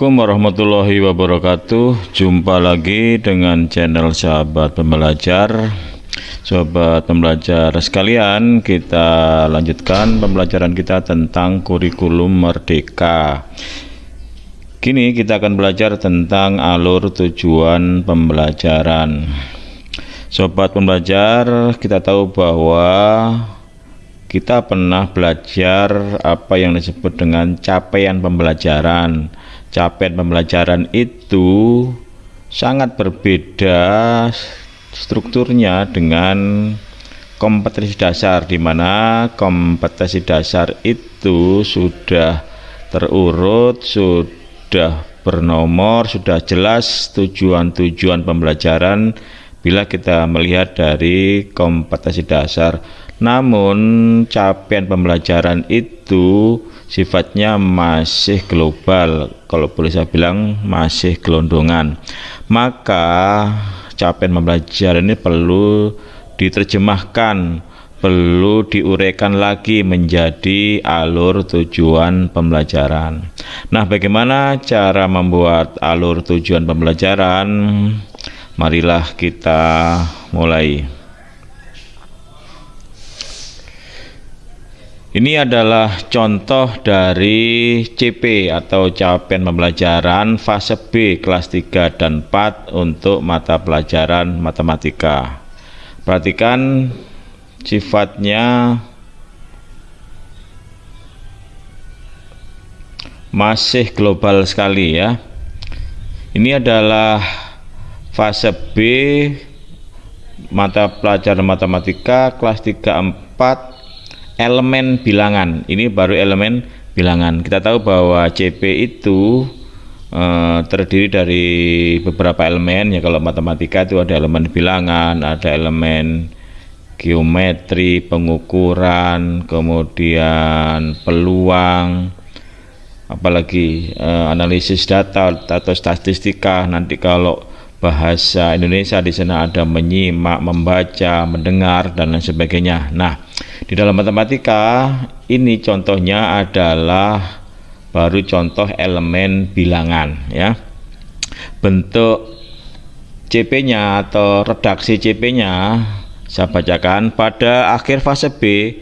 Assalamualaikum warahmatullahi wabarakatuh. Jumpa lagi dengan channel sahabat pembelajar. Sobat pembelajar sekalian Kita lanjutkan pembelajaran kita tentang kurikulum merdeka. Kini kita akan belajar tentang alur tujuan pembelajaran. Sobat pembelajar kita tahu bahwa kita pernah belajar apa yang disebut dengan capaian pembelajaran. Capaian pembelajaran itu sangat berbeda strukturnya dengan kompetensi dasar di mana kompetensi dasar itu sudah terurut, sudah bernomor, sudah jelas tujuan-tujuan pembelajaran. Bila kita melihat dari kompetensi dasar namun capaian pembelajaran itu sifatnya masih global, kalau boleh saya bilang masih gelondongan. Maka capaian pembelajaran ini perlu diterjemahkan, perlu diuraikan lagi menjadi alur tujuan pembelajaran. Nah, bagaimana cara membuat alur tujuan pembelajaran? Marilah kita mulai. Ini adalah contoh dari CP atau capaian pembelajaran fase B kelas 3 dan 4 untuk mata pelajaran matematika. Perhatikan sifatnya masih global sekali ya. Ini adalah fase B mata pelajaran matematika kelas 3 4 elemen bilangan. Ini baru elemen bilangan. Kita tahu bahwa CP itu uh, terdiri dari beberapa elemen. Ya kalau matematika itu ada elemen bilangan ada elemen geometri pengukuran kemudian peluang apalagi uh, analisis data atau statistika. Nanti kalau bahasa Indonesia di sana ada menyimak, membaca, mendengar dan lain sebagainya. Nah, di dalam matematika ini contohnya adalah baru contoh elemen bilangan ya. Bentuk CP-nya atau redaksi CP-nya saya bacakan pada akhir fase B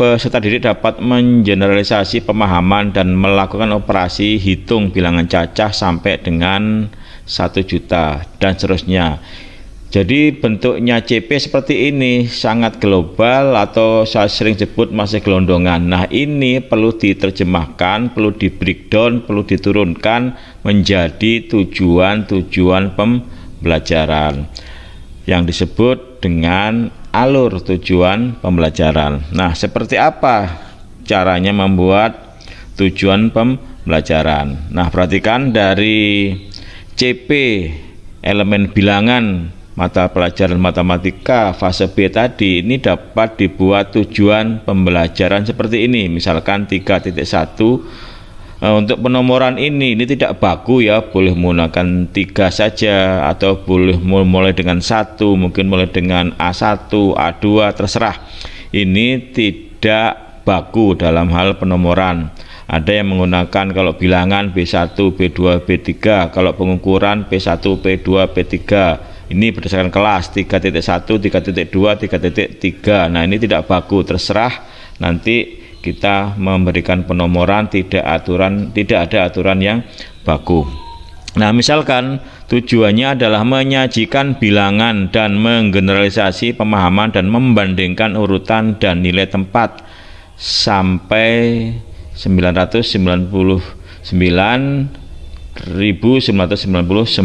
peserta didik dapat mengeneralisasi pemahaman dan melakukan operasi hitung bilangan cacah sampai dengan satu juta dan seterusnya jadi bentuknya CP seperti ini sangat global atau saya sering sebut masih gelondongan. Nah ini perlu diterjemahkan, perlu di breakdown, perlu diturunkan menjadi tujuan-tujuan pembelajaran yang disebut dengan alur tujuan pembelajaran. Nah seperti apa caranya membuat tujuan pembelajaran? Nah perhatikan dari CP elemen bilangan mata pelajaran matematika fase B tadi ini dapat dibuat tujuan pembelajaran seperti ini. Misalkan 3.1 eh, untuk penomoran ini ini tidak baku ya. Boleh menggunakan tiga saja atau boleh mulai dengan satu mungkin mulai dengan A1 A2 terserah. Ini tidak baku dalam hal penomoran. Ada yang menggunakan kalau bilangan B1, B2, B3 kalau pengukuran P1, P2, P3 ini berdasarkan kelas 3.1, 3.2, 3.3 nah ini tidak baku terserah. Nanti kita memberikan penomoran tidak aturan tidak ada aturan yang baku. Nah, misalkan tujuannya adalah menyajikan bilangan dan menggeneralisasi pemahaman dan membandingkan urutan dan nilai tempat sampai 999 1999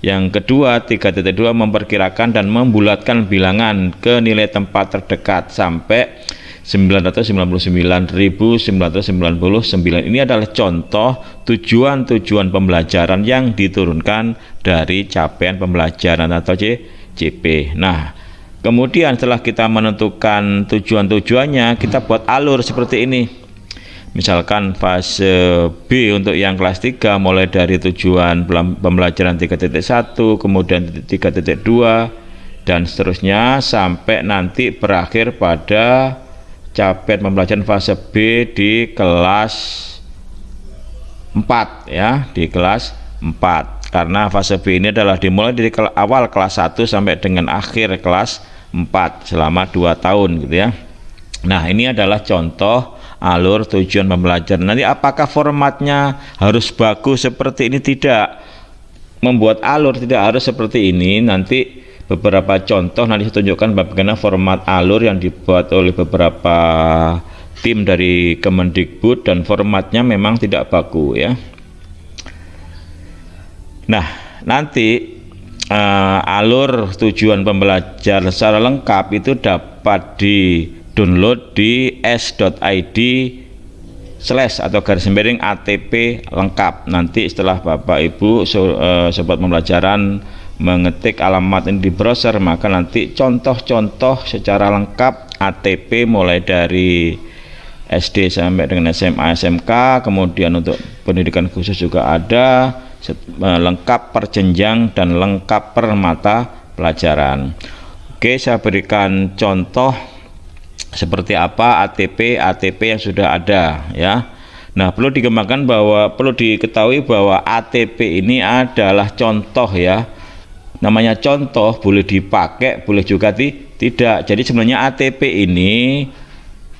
yang kedua 3.2 memperkirakan dan membulatkan bilangan ke nilai tempat terdekat sampai 999.999 ini adalah contoh tujuan-tujuan pembelajaran yang diturunkan dari capaian pembelajaran atau CP nah kemudian setelah kita menentukan tujuan-tujuannya kita buat alur seperti ini misalkan fase B untuk yang kelas 3 mulai dari tujuan pembelajaran 3.1 kemudian 3.2 dan seterusnya sampai nanti berakhir pada capaian pembelajaran fase B di kelas 4 ya di kelas 4 karena fase B ini adalah dimulai dari awal kelas 1 sampai dengan akhir kelas 4 selama 2 tahun gitu ya. Nah ini adalah contoh alur tujuan pembelajaran nanti apakah formatnya harus bagus seperti ini? Tidak. Membuat alur tidak harus seperti ini. Nanti beberapa contoh nanti saya tunjukkan bagaimana format alur yang dibuat oleh beberapa tim dari Kemendikbud dan formatnya memang tidak baku ya. Nah nanti uh, alur tujuan pembelajaran secara lengkap itu dapat di download di s.id slash atau garis miring ATP lengkap. Nanti setelah Bapak Ibu so, uh, sobat pembelajaran mengetik alamat ini di browser maka nanti contoh-contoh secara lengkap ATP mulai dari SD sampai dengan SMA SMK kemudian untuk pendidikan khusus juga ada lengkap per jenjang dan lengkap per mata pelajaran. Oke saya berikan contoh seperti apa ATP ATP yang sudah ada ya. Nah perlu dikembangkan bahwa perlu diketahui bahwa ATP ini adalah contoh ya. Namanya contoh boleh dipakai boleh juga ti tidak. Jadi sebenarnya ATP ini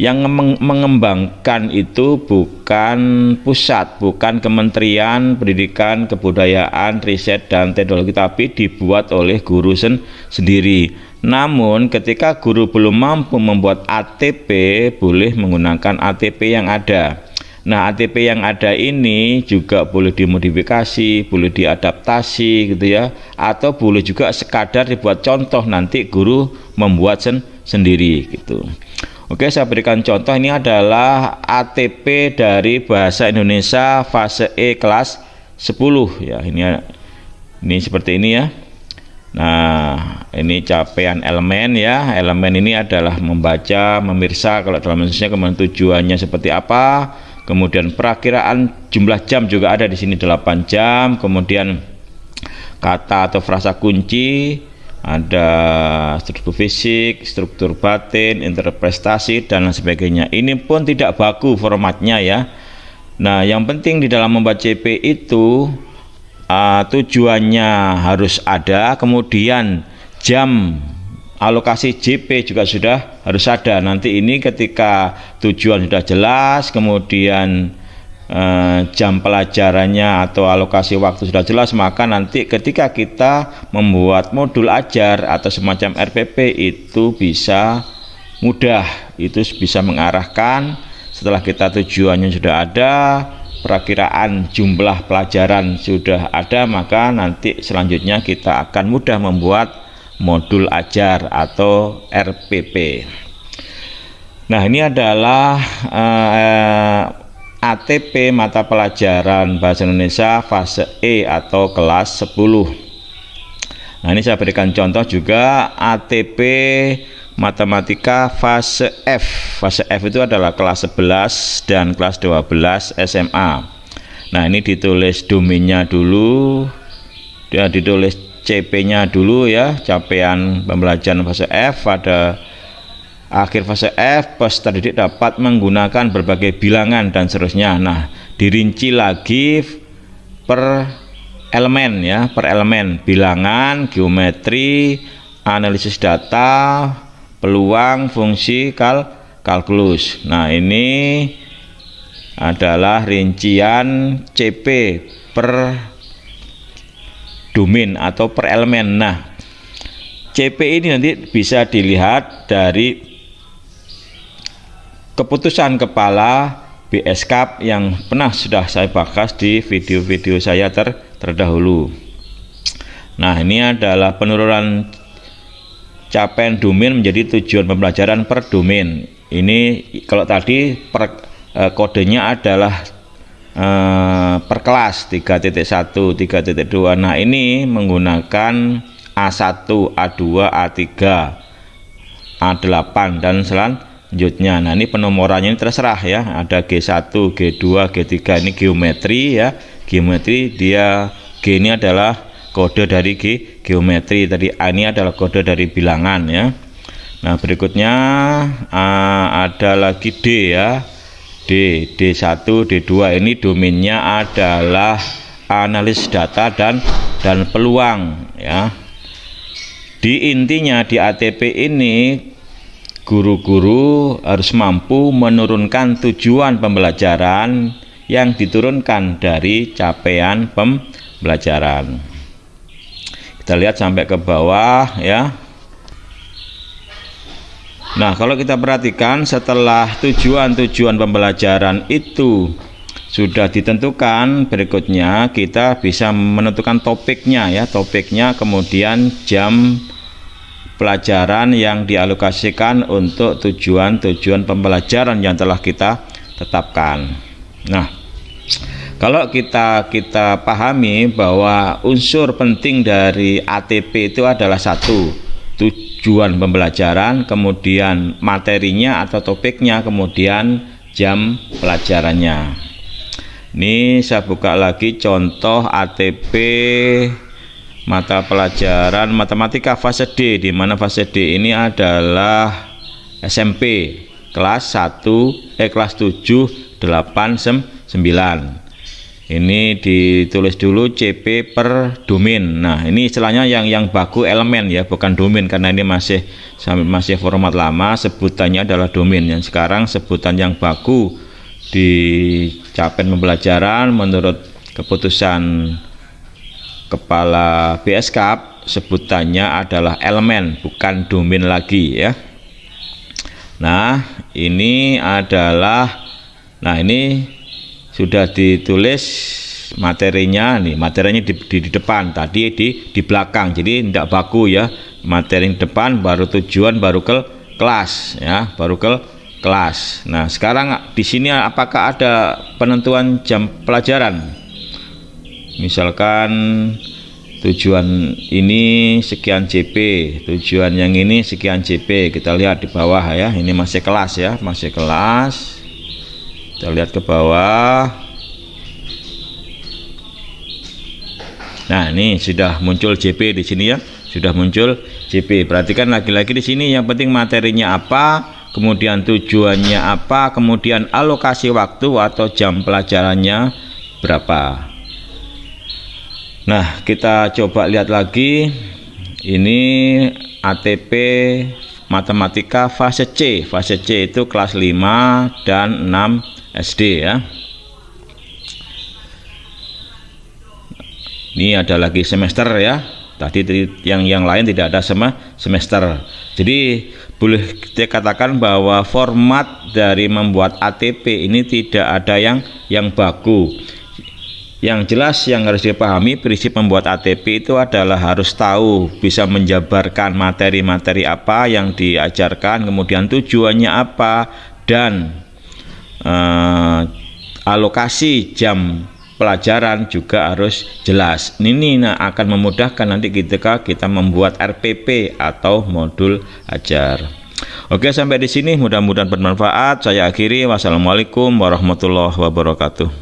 yang mengembangkan itu bukan pusat bukan Kementerian Pendidikan Kebudayaan Riset dan Teknologi tapi dibuat oleh guru sen sendiri. Namun ketika guru belum mampu membuat ATP boleh menggunakan ATP yang ada. Nah, ATP yang ada ini juga boleh dimodifikasi, boleh diadaptasi gitu ya, atau boleh juga sekadar dibuat contoh nanti guru membuat sen sendiri gitu. Oke, saya berikan contoh ini adalah ATP dari bahasa Indonesia fase E kelas 10 ya. Ini ini seperti ini ya. Nah, ini capaian elemen ya. Elemen ini adalah membaca, memirsa kalau dalam Indonesia kemudian tujuannya seperti apa kemudian perakiraan jumlah jam juga ada di sini 8 jam kemudian kata atau frasa kunci ada struktur fisik, struktur batin, interpretasi dan lain sebagainya. Ini pun tidak baku formatnya ya. Nah, yang penting di dalam membaca CP itu uh, tujuannya harus ada, kemudian jam alokasi JP juga sudah harus ada nanti ini ketika tujuan sudah jelas kemudian jam pelajarannya atau alokasi waktu sudah jelas maka nanti ketika kita membuat modul ajar atau semacam RPP itu bisa mudah itu bisa mengarahkan setelah kita tujuannya sudah ada perakiraan jumlah pelajaran sudah ada maka nanti selanjutnya kita akan mudah membuat modul ajar atau RPP. Nah, ini adalah uh, ATP mata pelajaran Bahasa Indonesia fase E atau kelas 10. Nah, ini saya berikan contoh juga ATP matematika fase F. Fase F itu adalah kelas 11 dan kelas 12 SMA. Nah, ini ditulis domainnya dulu. Dia ditulis CP-nya dulu ya capaian pembelajaran fase F pada akhir fase F peserta didik dapat menggunakan berbagai bilangan dan seterusnya. Nah dirinci lagi per elemen ya per elemen. Bilangan geometri analisis data peluang fungsi kal kalkulus. Nah ini adalah rincian CP per domain atau per elemen. Nah, CP ini nanti bisa dilihat dari keputusan kepala BSK yang pernah sudah saya bahas di video-video saya ter terdahulu. Nah, ini adalah penurunan capaian domain menjadi tujuan pembelajaran per domain. Ini kalau tadi per, eh, kodenya adalah eh, per kelas 3.1 3.2 nah ini menggunakan A1 A2 A3 A8 dan selanjutnya nah ini penomorannya ini terserah ya. Ada G1 G2 G3 ini geometri ya. Geometri dia G ini adalah kode dari G geometri. Tadi A ini adalah kode dari bilangan ya. Nah berikutnya A ada lagi D ya. D, D1, D2 ini domainnya adalah analis data dan dan peluang ya. Di intinya di ATP ini guru-guru harus mampu menurunkan tujuan pembelajaran yang diturunkan dari capaian pembelajaran. Kita lihat sampai ke bawah ya. Nah, kalau kita perhatikan setelah tujuan-tujuan pembelajaran itu sudah ditentukan, berikutnya kita bisa menentukan topiknya ya, topiknya kemudian jam pelajaran yang dialokasikan untuk tujuan-tujuan pembelajaran yang telah kita tetapkan. Nah, kalau kita kita pahami bahwa unsur penting dari ATP itu adalah satu tujuan pembelajaran, kemudian materinya atau topiknya, kemudian jam pelajarannya. Ini saya buka lagi contoh ATP mata pelajaran matematika fase D di mana fase D ini adalah SMP kelas 1 eh kelas 7 8 9 ini ditulis dulu CP per domain. Nah ini istilahnya yang yang baku elemen ya bukan domain karena ini masih masih format lama. Sebutannya adalah domain. Yang sekarang sebutan yang baku di capaian pembelajaran menurut keputusan kepala BSK sebutannya adalah elemen bukan domain lagi ya. Nah ini adalah nah ini sudah ditulis materinya nih materinya di, di, di depan tadi di di belakang jadi tidak baku ya. Materi depan baru tujuan baru ke kelas ya baru ke kelas. Nah sekarang di sini apakah ada penentuan jam pelajaran misalkan tujuan ini sekian JP tujuan yang ini sekian JP kita lihat di bawah ya ini masih kelas ya masih kelas. Kita lihat ke bawah. Nah ini sudah muncul JP di sini ya sudah muncul JP perhatikan lagi-lagi di sini yang penting materinya apa kemudian tujuannya apa kemudian alokasi waktu atau jam pelajarannya berapa nah kita coba lihat lagi. Ini ATP matematika fase C. Fase C itu kelas 5 dan 6 SD ya. Ini ada lagi semester ya. Tadi yang yang lain tidak ada sama semester. Jadi boleh kita katakan bahwa format dari membuat ATP ini tidak ada yang yang baku yang jelas yang harus dipahami prinsip membuat ATP itu adalah harus tahu bisa menjabarkan materi-materi apa yang diajarkan kemudian tujuannya apa dan uh, alokasi jam pelajaran juga harus jelas. Ini nah, akan memudahkan nanti ketika kita membuat RPP atau modul ajar. Oke, sampai di sini mudah-mudahan bermanfaat. Saya akhiri. Wassalamualaikum warahmatullahi wabarakatuh.